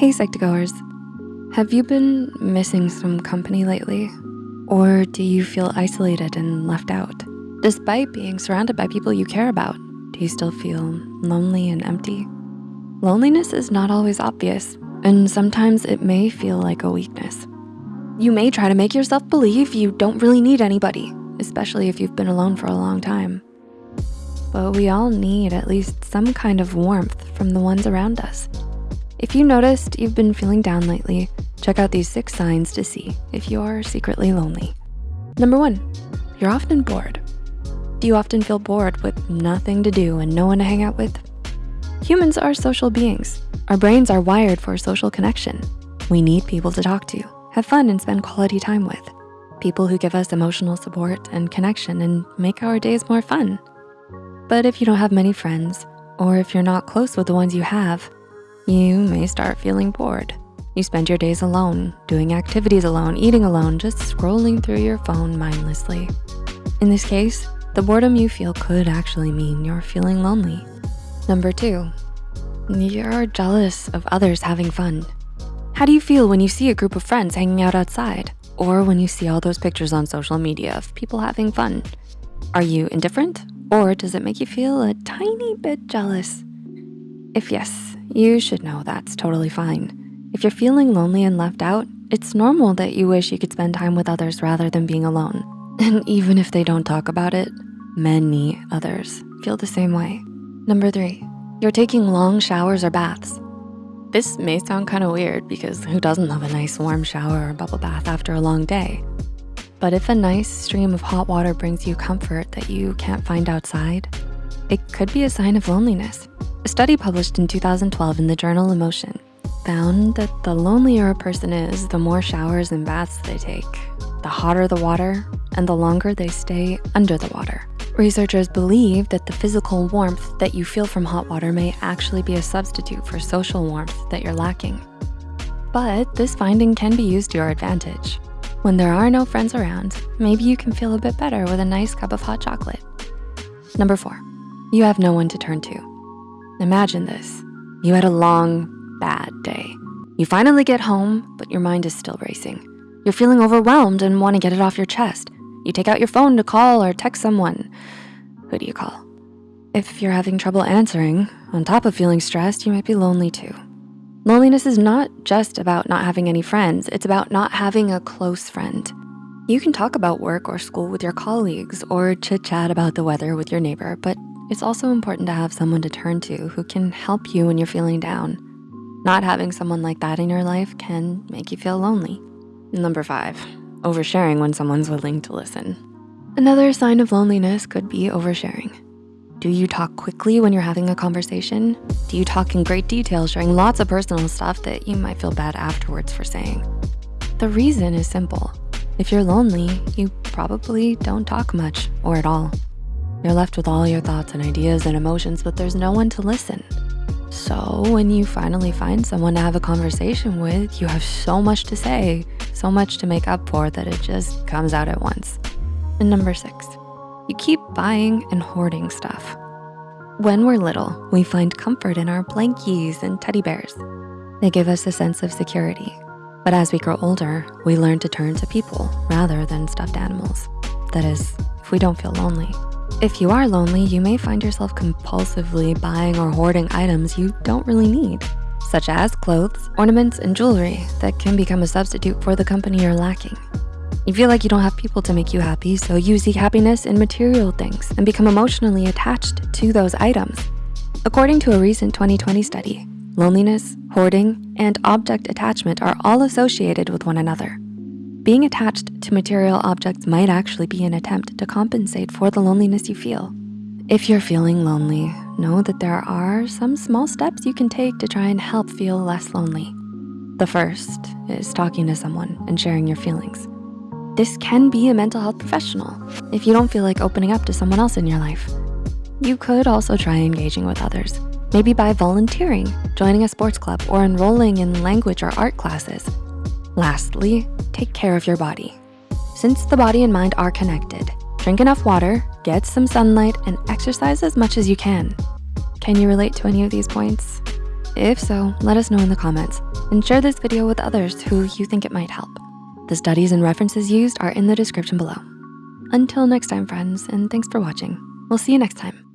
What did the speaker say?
Hey Psych2Goers, have you been missing some company lately? Or do you feel isolated and left out? Despite being surrounded by people you care about, do you still feel lonely and empty? Loneliness is not always obvious, and sometimes it may feel like a weakness. You may try to make yourself believe you don't really need anybody, especially if you've been alone for a long time. But we all need at least some kind of warmth from the ones around us. If you noticed you've been feeling down lately, check out these six signs to see if you are secretly lonely. Number one, you're often bored. Do you often feel bored with nothing to do and no one to hang out with? Humans are social beings. Our brains are wired for social connection. We need people to talk to, have fun and spend quality time with. People who give us emotional support and connection and make our days more fun. But if you don't have many friends, or if you're not close with the ones you have, you may start feeling bored. You spend your days alone, doing activities alone, eating alone, just scrolling through your phone mindlessly. In this case, the boredom you feel could actually mean you're feeling lonely. Number two, you're jealous of others having fun. How do you feel when you see a group of friends hanging out outside? Or when you see all those pictures on social media of people having fun? Are you indifferent? Or does it make you feel a tiny bit jealous? If yes, you should know that's totally fine. If you're feeling lonely and left out, it's normal that you wish you could spend time with others rather than being alone. And even if they don't talk about it, many others feel the same way. Number three, you're taking long showers or baths. This may sound kind of weird because who doesn't love a nice warm shower or bubble bath after a long day? But if a nice stream of hot water brings you comfort that you can't find outside, it could be a sign of loneliness. A study published in 2012 in the journal Emotion found that the lonelier a person is, the more showers and baths they take, the hotter the water, and the longer they stay under the water. Researchers believe that the physical warmth that you feel from hot water may actually be a substitute for social warmth that you're lacking. But this finding can be used to your advantage. When there are no friends around, maybe you can feel a bit better with a nice cup of hot chocolate. Number four, you have no one to turn to. Imagine this. You had a long, bad day. You finally get home, but your mind is still racing. You're feeling overwhelmed and wanna get it off your chest. You take out your phone to call or text someone. Who do you call? If you're having trouble answering, on top of feeling stressed, you might be lonely too. Loneliness is not just about not having any friends, it's about not having a close friend. You can talk about work or school with your colleagues or chit chat about the weather with your neighbor, but it's also important to have someone to turn to who can help you when you're feeling down. Not having someone like that in your life can make you feel lonely. Number five, oversharing when someone's willing to listen. Another sign of loneliness could be oversharing. Do you talk quickly when you're having a conversation? Do you talk in great detail, sharing lots of personal stuff that you might feel bad afterwards for saying? The reason is simple. If you're lonely, you probably don't talk much or at all. You're left with all your thoughts and ideas and emotions, but there's no one to listen. So when you finally find someone to have a conversation with, you have so much to say, so much to make up for that it just comes out at once. And number six, you keep buying and hoarding stuff. When we're little, we find comfort in our blankies and teddy bears. They give us a sense of security. But as we grow older, we learn to turn to people rather than stuffed animals. That is, if we don't feel lonely. If you are lonely, you may find yourself compulsively buying or hoarding items you don't really need, such as clothes, ornaments, and jewelry that can become a substitute for the company you're lacking. You feel like you don't have people to make you happy, so you seek happiness in material things and become emotionally attached to those items. According to a recent 2020 study, loneliness, hoarding, and object attachment are all associated with one another. Being attached to material objects might actually be an attempt to compensate for the loneliness you feel. If you're feeling lonely, know that there are some small steps you can take to try and help feel less lonely. The first is talking to someone and sharing your feelings. This can be a mental health professional if you don't feel like opening up to someone else in your life. You could also try engaging with others, maybe by volunteering, joining a sports club, or enrolling in language or art classes. Lastly, take care of your body. Since the body and mind are connected, drink enough water, get some sunlight, and exercise as much as you can. Can you relate to any of these points? If so, let us know in the comments. and share this video with others who you think it might help. The studies and references used are in the description below. Until next time, friends, and thanks for watching. We'll see you next time.